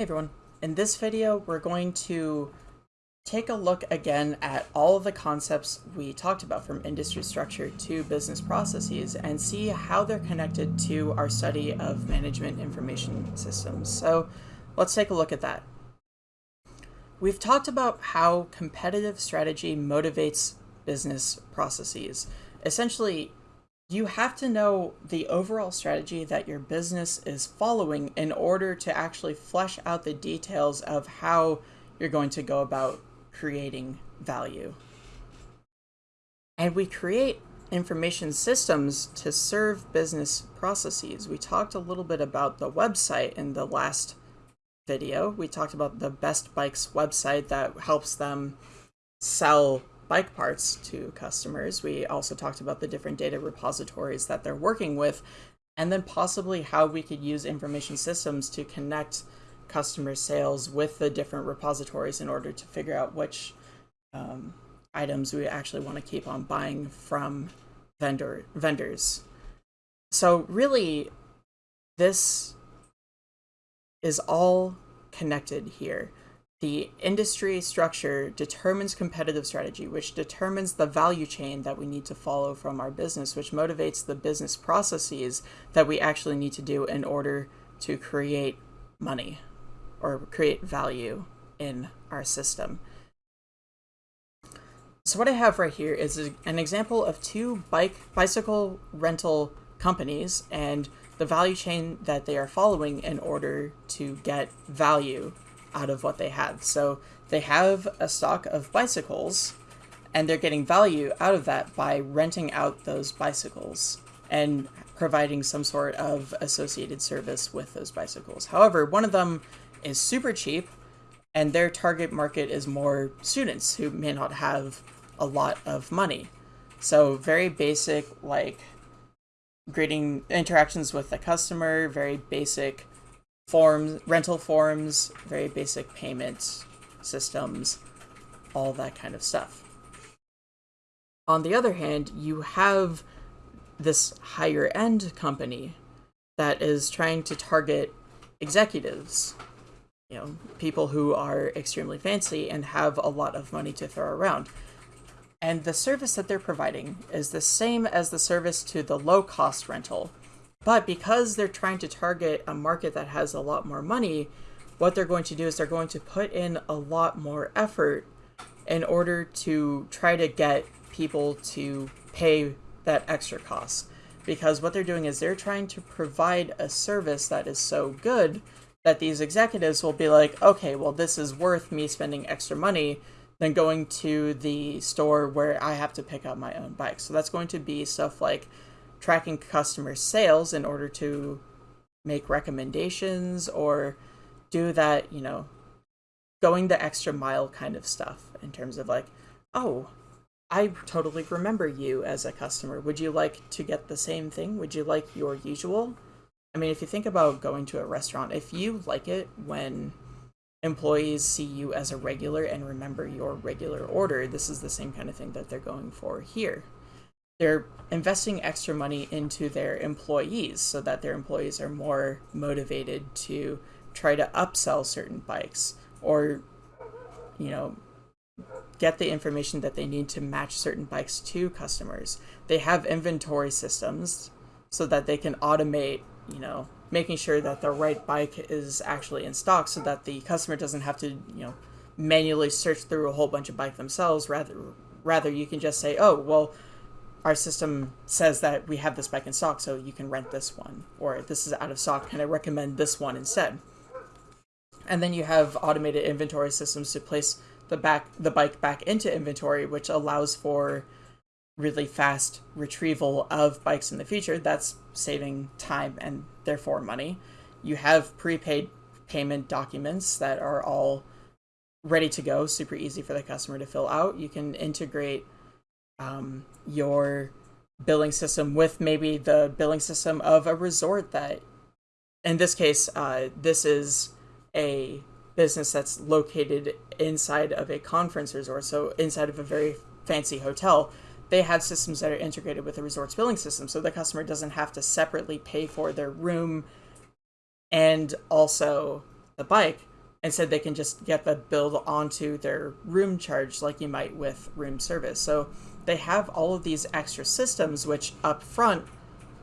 Hey everyone, in this video we're going to take a look again at all of the concepts we talked about from industry structure to business processes and see how they're connected to our study of management information systems. So let's take a look at that. We've talked about how competitive strategy motivates business processes. Essentially, you have to know the overall strategy that your business is following in order to actually flesh out the details of how you're going to go about creating value. And we create information systems to serve business processes. We talked a little bit about the website in the last video. We talked about the Best Bikes website that helps them sell bike parts to customers. We also talked about the different data repositories that they're working with, and then possibly how we could use information systems to connect customer sales with the different repositories in order to figure out which um, items we actually want to keep on buying from vendor vendors. So really, this is all connected here. The industry structure determines competitive strategy, which determines the value chain that we need to follow from our business, which motivates the business processes that we actually need to do in order to create money or create value in our system. So what I have right here is an example of two bike bicycle rental companies and the value chain that they are following in order to get value out of what they have. So they have a stock of bicycles and they're getting value out of that by renting out those bicycles and providing some sort of associated service with those bicycles. However, one of them is super cheap and their target market is more students who may not have a lot of money. So very basic like greeting interactions with the customer, very basic forms, rental forms, very basic payment systems, all that kind of stuff. On the other hand, you have this higher end company that is trying to target executives, you know, people who are extremely fancy and have a lot of money to throw around. And the service that they're providing is the same as the service to the low cost rental, but because they're trying to target a market that has a lot more money, what they're going to do is they're going to put in a lot more effort in order to try to get people to pay that extra cost. Because what they're doing is they're trying to provide a service that is so good that these executives will be like, okay, well, this is worth me spending extra money than going to the store where I have to pick up my own bike. So that's going to be stuff like tracking customer sales in order to make recommendations or do that, you know, going the extra mile kind of stuff in terms of like, oh, I totally remember you as a customer. Would you like to get the same thing? Would you like your usual? I mean, if you think about going to a restaurant, if you like it when employees see you as a regular and remember your regular order, this is the same kind of thing that they're going for here they're investing extra money into their employees so that their employees are more motivated to try to upsell certain bikes or you know get the information that they need to match certain bikes to customers. They have inventory systems so that they can automate you know making sure that the right bike is actually in stock so that the customer doesn't have to you know manually search through a whole bunch of bike themselves. Rather rather you can just say oh well our system says that we have this bike in stock, so you can rent this one, or this is out of stock, can I recommend this one instead? And then you have automated inventory systems to place the back the bike back into inventory, which allows for really fast retrieval of bikes in the future. That's saving time and therefore money. You have prepaid payment documents that are all ready to go, super easy for the customer to fill out. You can integrate um, your billing system with maybe the billing system of a resort that in this case uh, this is a business that's located inside of a conference resort so inside of a very fancy hotel they have systems that are integrated with the resort's billing system so the customer doesn't have to separately pay for their room and also the bike Instead, they can just get the bill onto their room charge like you might with room service. So they have all of these extra systems, which up front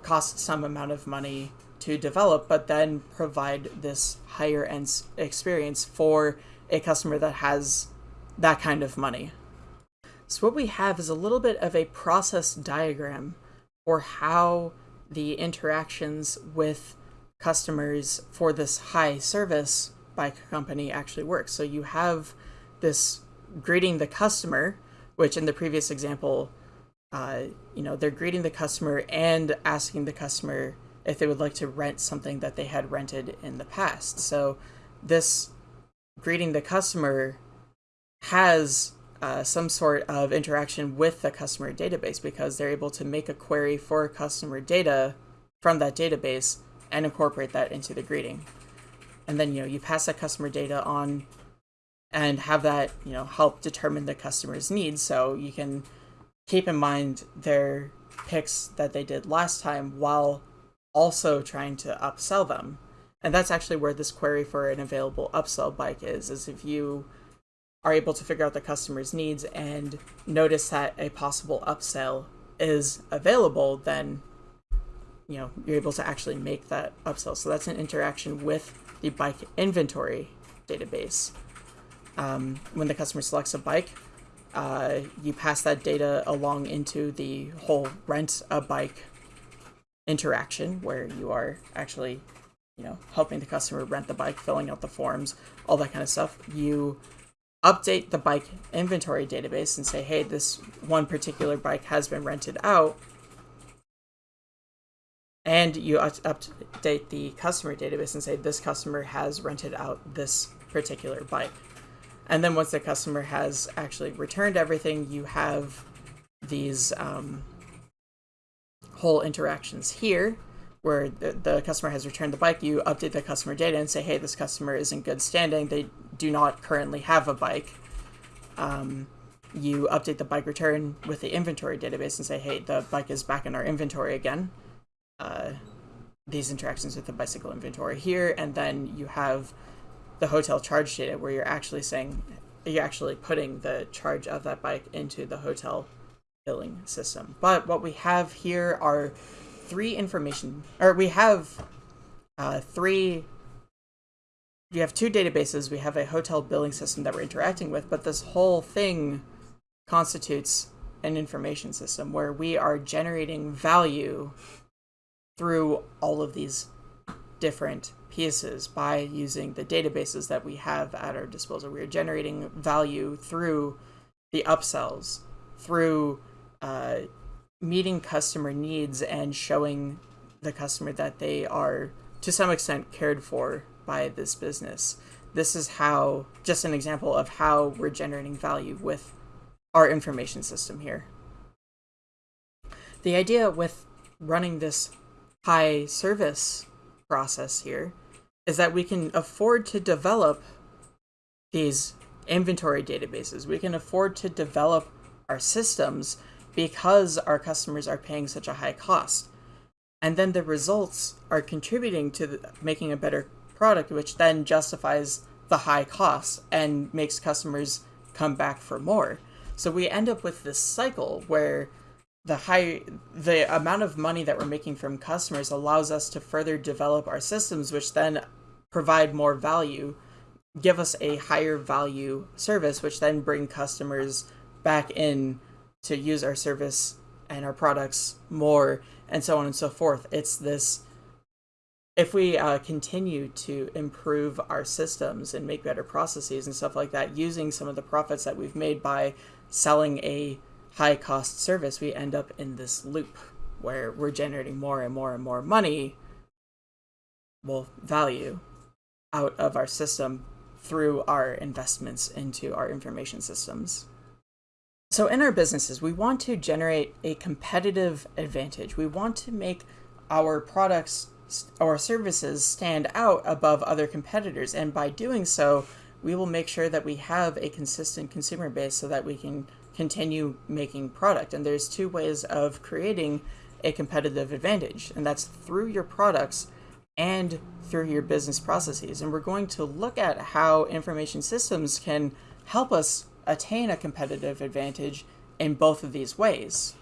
cost some amount of money to develop, but then provide this higher end experience for a customer that has that kind of money. So what we have is a little bit of a process diagram for how the interactions with customers for this high service bike company actually works. So you have this greeting the customer, which in the previous example, uh, you know, they're greeting the customer and asking the customer if they would like to rent something that they had rented in the past. So this greeting the customer has uh, some sort of interaction with the customer database because they're able to make a query for customer data from that database and incorporate that into the greeting. And then, you know, you pass that customer data on and have that, you know, help determine the customer's needs. So you can keep in mind their picks that they did last time while also trying to upsell them. And that's actually where this query for an available upsell bike is, is if you are able to figure out the customer's needs and notice that a possible upsell is available, then you know you're able to actually make that upsell. So that's an interaction with the bike inventory database. Um, when the customer selects a bike, uh, you pass that data along into the whole rent a bike interaction where you are actually, you know, helping the customer rent the bike, filling out the forms, all that kind of stuff. You update the bike inventory database and say, hey, this one particular bike has been rented out and you update the customer database and say this customer has rented out this particular bike. And then once the customer has actually returned everything, you have these um, whole interactions here where the, the customer has returned the bike. You update the customer data and say, hey, this customer is in good standing. They do not currently have a bike. Um, you update the bike return with the inventory database and say, hey, the bike is back in our inventory again uh, these interactions with the bicycle inventory here, and then you have the hotel charge data where you're actually saying you're actually putting the charge of that bike into the hotel billing system. But what we have here are three information, or we have uh, three. We have two databases. We have a hotel billing system that we're interacting with, but this whole thing constitutes an information system where we are generating value through all of these different pieces by using the databases that we have at our disposal. We are generating value through the upsells, through uh, meeting customer needs and showing the customer that they are, to some extent, cared for by this business. This is how, just an example of how we're generating value with our information system here. The idea with running this high service process here is that we can afford to develop these inventory databases. We can afford to develop our systems because our customers are paying such a high cost. And then the results are contributing to the, making a better product, which then justifies the high cost and makes customers come back for more. So we end up with this cycle where the high the amount of money that we're making from customers allows us to further develop our systems which then provide more value give us a higher value service which then bring customers back in to use our service and our products more and so on and so forth. It's this if we uh, continue to improve our systems and make better processes and stuff like that using some of the profits that we've made by selling a high cost service, we end up in this loop where we're generating more and more and more money, well, value out of our system through our investments into our information systems. So in our businesses, we want to generate a competitive advantage. We want to make our products or services stand out above other competitors. And by doing so, we will make sure that we have a consistent consumer base so that we can continue making product. And there's two ways of creating a competitive advantage, and that's through your products and through your business processes. And we're going to look at how information systems can help us attain a competitive advantage in both of these ways.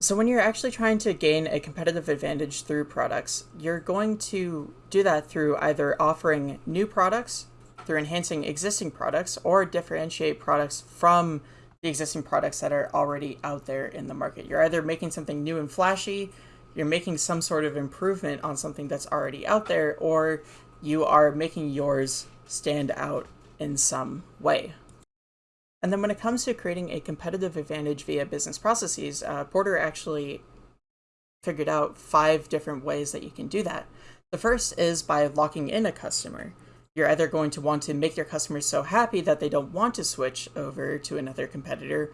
So when you're actually trying to gain a competitive advantage through products, you're going to do that through either offering new products, through enhancing existing products, or differentiate products from the existing products that are already out there in the market. You're either making something new and flashy, you're making some sort of improvement on something that's already out there, or you are making yours stand out in some way. And then when it comes to creating a competitive advantage via business processes, uh, Porter actually figured out five different ways that you can do that. The first is by locking in a customer. You're either going to want to make your customers so happy that they don't want to switch over to another competitor,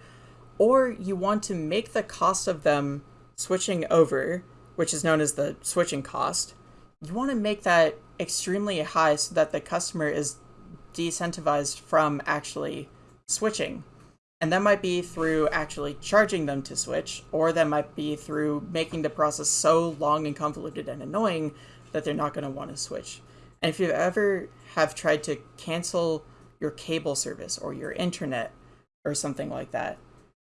or you want to make the cost of them switching over, which is known as the switching cost, you want to make that extremely high so that the customer is decentivized from actually switching. And that might be through actually charging them to switch, or that might be through making the process so long and convoluted and annoying that they're not going to want to switch. And if you've ever have tried to cancel your cable service or your internet or something like that,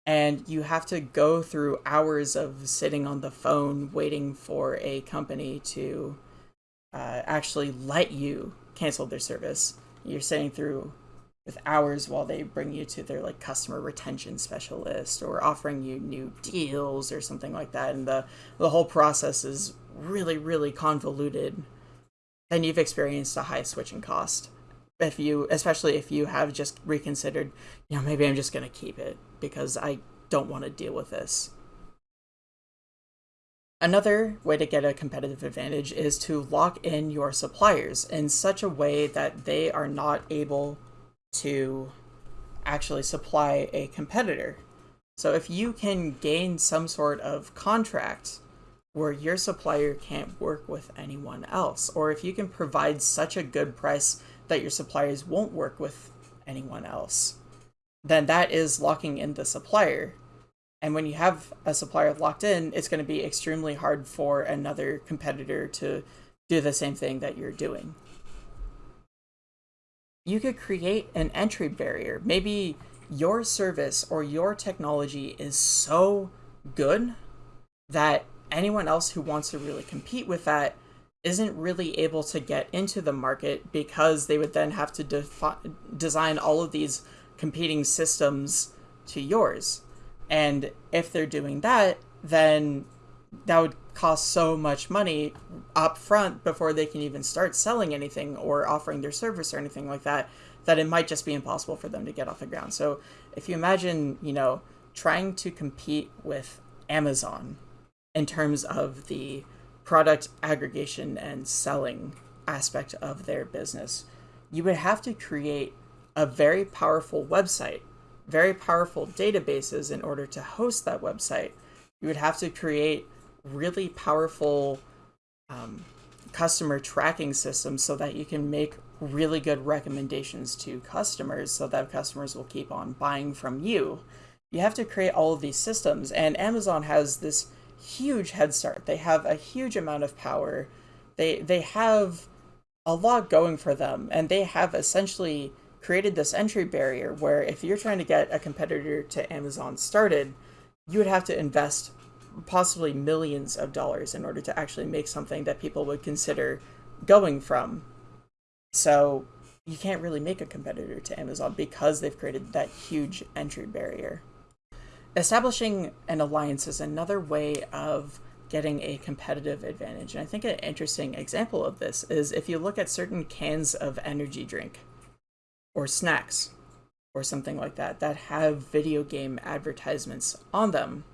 and you have to go through hours of sitting on the phone waiting for a company to uh, actually let you cancel their service, you're sitting through with hours while they bring you to their like customer retention specialist or offering you new deals or something like that. And the the whole process is really really convoluted then you've experienced a high switching cost if you especially if you have just reconsidered you know maybe i'm just going to keep it because i don't want to deal with this Another way to get a competitive advantage is to lock in your suppliers in such a way that they are not able to actually supply a competitor. So if you can gain some sort of contract where your supplier can't work with anyone else, or if you can provide such a good price that your suppliers won't work with anyone else, then that is locking in the supplier. And when you have a supplier locked in, it's going to be extremely hard for another competitor to do the same thing that you're doing you could create an entry barrier. Maybe your service or your technology is so good that anyone else who wants to really compete with that isn't really able to get into the market because they would then have to defi- design all of these competing systems to yours. And if they're doing that, then that would cost so much money up front before they can even start selling anything or offering their service or anything like that that it might just be impossible for them to get off the ground. So if you imagine, you know, trying to compete with Amazon in terms of the product aggregation and selling aspect of their business, you would have to create a very powerful website, very powerful databases in order to host that website. You would have to create really powerful um, customer tracking systems so that you can make really good recommendations to customers so that customers will keep on buying from you. You have to create all of these systems, and Amazon has this huge head start. They have a huge amount of power. They they have a lot going for them, and they have essentially created this entry barrier where if you're trying to get a competitor to Amazon started, you would have to invest possibly millions of dollars in order to actually make something that people would consider going from. So you can't really make a competitor to Amazon because they've created that huge entry barrier. Establishing an alliance is another way of getting a competitive advantage. And I think an interesting example of this is if you look at certain cans of energy drink or snacks or something like that that have video game advertisements on them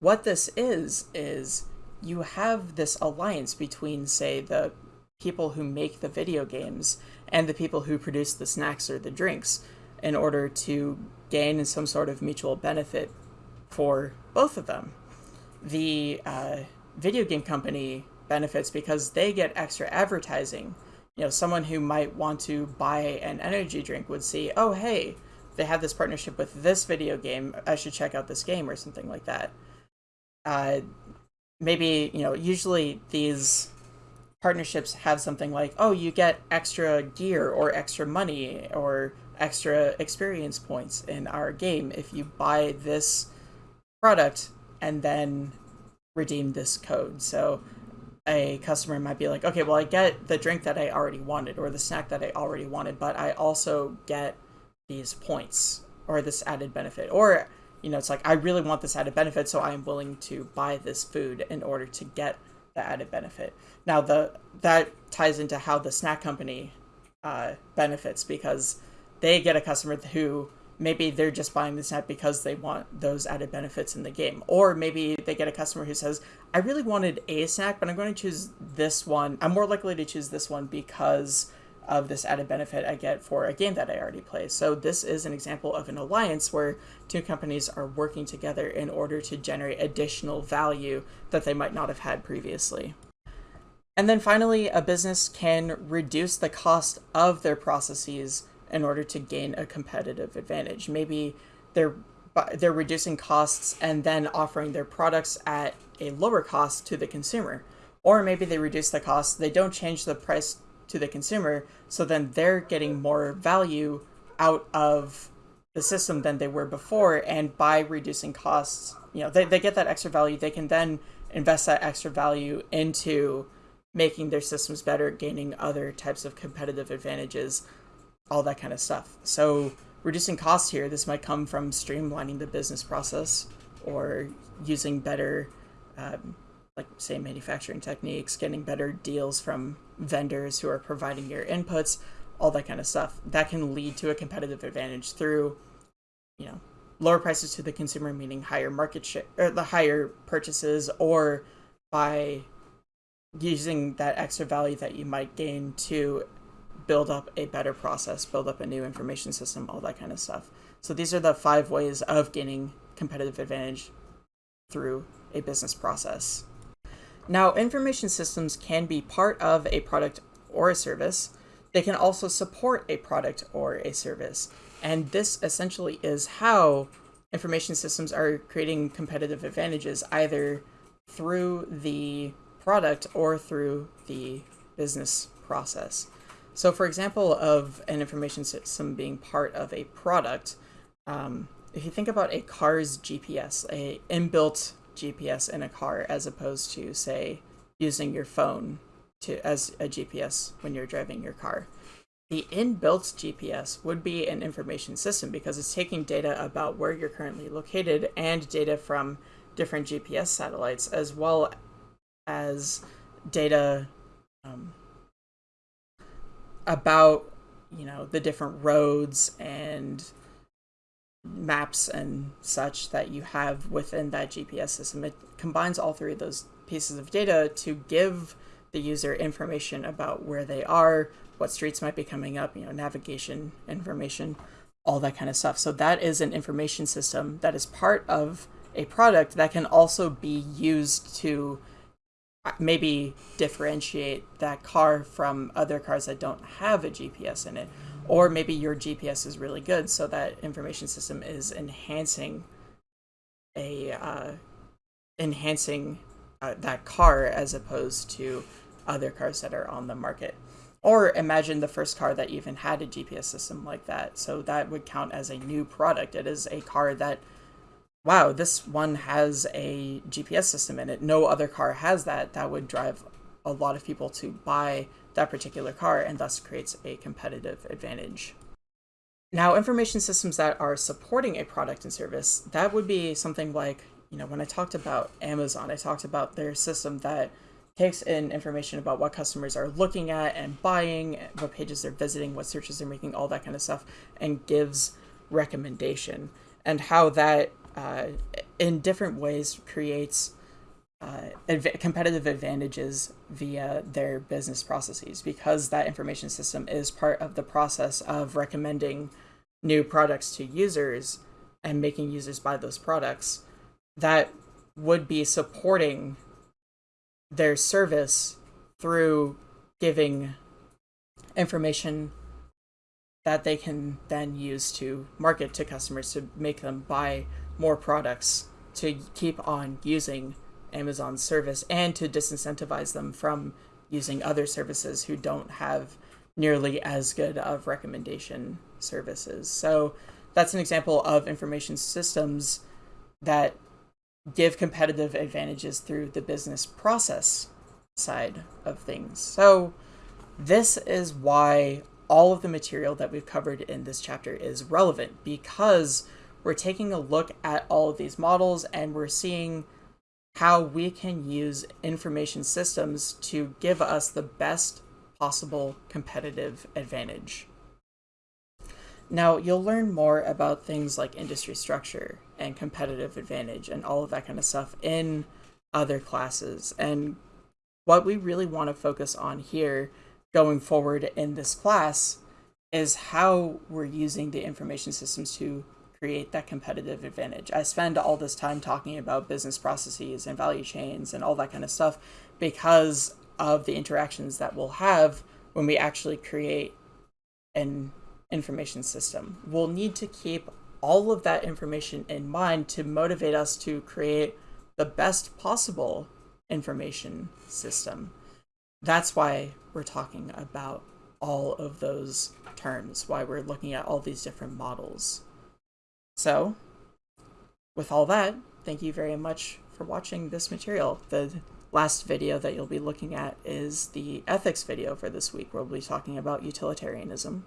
what this is, is you have this alliance between, say, the people who make the video games and the people who produce the snacks or the drinks in order to gain some sort of mutual benefit for both of them. The uh, video game company benefits because they get extra advertising. You know, someone who might want to buy an energy drink would see, oh, hey, they have this partnership with this video game. I should check out this game or something like that uh, maybe you know usually these partnerships have something like oh you get extra gear or extra money or extra experience points in our game if you buy this product and then redeem this code. So a customer might be like okay well i get the drink that i already wanted or the snack that i already wanted but i also get these points or this added benefit. Or you know it's like i really want this added benefit so i am willing to buy this food in order to get the added benefit. Now the that ties into how the snack company uh, benefits because they get a customer who maybe they're just buying this snack because they want those added benefits in the game or maybe they get a customer who says i really wanted a snack but i'm going to choose this one i'm more likely to choose this one because of this added benefit I get for a game that I already play. So this is an example of an alliance where two companies are working together in order to generate additional value that they might not have had previously. And then finally, a business can reduce the cost of their processes in order to gain a competitive advantage. Maybe they're they're reducing costs and then offering their products at a lower cost to the consumer. Or maybe they reduce the cost, they don't change the price to the consumer. So then they're getting more value out of the system than they were before. And by reducing costs, you know, they, they get that extra value. They can then invest that extra value into making their systems better, gaining other types of competitive advantages, all that kind of stuff. So reducing costs here, this might come from streamlining the business process or using better um, like say manufacturing techniques, getting better deals from vendors who are providing your inputs, all that kind of stuff. That can lead to a competitive advantage through, you know, lower prices to the consumer, meaning higher market share or the higher purchases, or by using that extra value that you might gain to build up a better process, build up a new information system, all that kind of stuff. So these are the five ways of gaining competitive advantage through a business process. Now, information systems can be part of a product or a service. They can also support a product or a service. And this essentially is how information systems are creating competitive advantages either through the product or through the business process. So for example of an information system being part of a product, um, if you think about a car's GPS, a inbuilt GPS in a car as opposed to say using your phone to as a GPS when you're driving your car. The inbuilt GPS would be an information system because it's taking data about where you're currently located and data from different GPS satellites as well as data um, about you know the different roads and maps and such that you have within that GPS system. It combines all three of those pieces of data to give the user information about where they are, what streets might be coming up, you know, navigation information, all that kind of stuff. So that is an information system that is part of a product that can also be used to maybe differentiate that car from other cars that don't have a GPS in it or maybe your GPS is really good, so that information system is enhancing a uh, enhancing uh, that car as opposed to other cars that are on the market. Or imagine the first car that even had a GPS system like that. So that would count as a new product. It is a car that, wow, this one has a GPS system in it. No other car has that. That would drive a lot of people to buy that particular car and thus creates a competitive advantage. Now, information systems that are supporting a product and service, that would be something like, you know, when I talked about Amazon, I talked about their system that takes in information about what customers are looking at and buying, what pages they're visiting, what searches they're making, all that kind of stuff, and gives recommendation. And how that, uh, in different ways, creates uh, adv- competitive advantages via their business processes because that information system is part of the process of recommending new products to users and making users buy those products that would be supporting their service through giving information that they can then use to market to customers to make them buy more products to keep on using Amazon's service and to disincentivize them from using other services who don't have nearly as good of recommendation services. So that's an example of information systems that give competitive advantages through the business process side of things. So this is why all of the material that we've covered in this chapter is relevant because we're taking a look at all of these models and we're seeing how we can use information systems to give us the best possible competitive advantage. Now, you'll learn more about things like industry structure and competitive advantage and all of that kind of stuff in other classes. And what we really want to focus on here going forward in this class is how we're using the information systems to create that competitive advantage. I spend all this time talking about business processes and value chains and all that kind of stuff because of the interactions that we'll have when we actually create an information system. We'll need to keep all of that information in mind to motivate us to create the best possible information system. That's why we're talking about all of those terms, why we're looking at all these different models. So, with all that, thank you very much for watching this material. The last video that you'll be looking at is the ethics video for this week, where we'll be talking about utilitarianism.